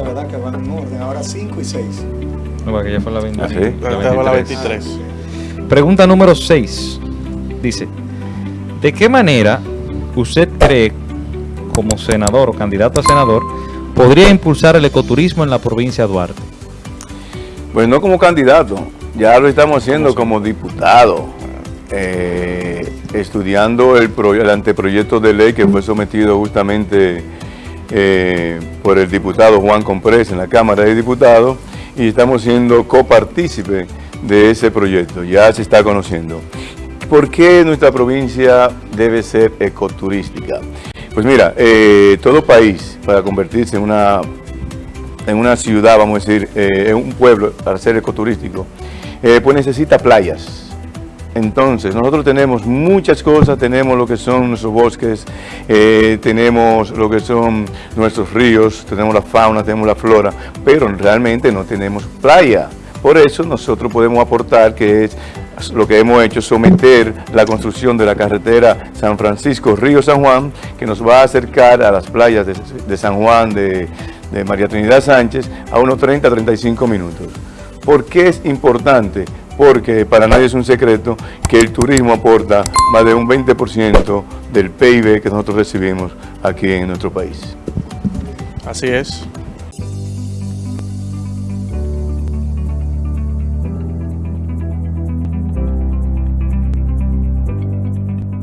orden, ahora 5 y 6. No, que ya fue la 20, Ah, ¿sí? la la 23. 23. Pregunta número 6. Dice, ¿de qué manera usted cree, como senador o candidato a senador, podría impulsar el ecoturismo en la provincia de Duarte? Pues no como candidato, ya lo estamos haciendo como diputado, eh, estudiando el, pro- el anteproyecto de ley que fue sometido justamente eh, por el diputado Juan Comprés en la Cámara de Diputados y estamos siendo copartícipe de ese proyecto, ya se está conociendo. ¿Por qué nuestra provincia debe ser ecoturística? Pues mira, eh, todo país para convertirse en una en una ciudad, vamos a decir, eh, en un pueblo, para ser ecoturístico, pues necesita playas. Entonces, nosotros tenemos muchas cosas, tenemos lo que son nuestros bosques, eh, tenemos lo que son nuestros ríos, tenemos la fauna, tenemos la flora, pero realmente no tenemos playa. Por eso nosotros podemos aportar que es lo que hemos hecho, someter la construcción de la carretera San Francisco-Río San Juan, que nos va a acercar a las playas de, San Juan, de, de María Trinidad Sánchez, a unos 30-35 minutos. ¿Por qué es importante? Porque para nadie es un secreto que el turismo aporta más de un 20% del PIB que nosotros recibimos aquí en nuestro país. Así es.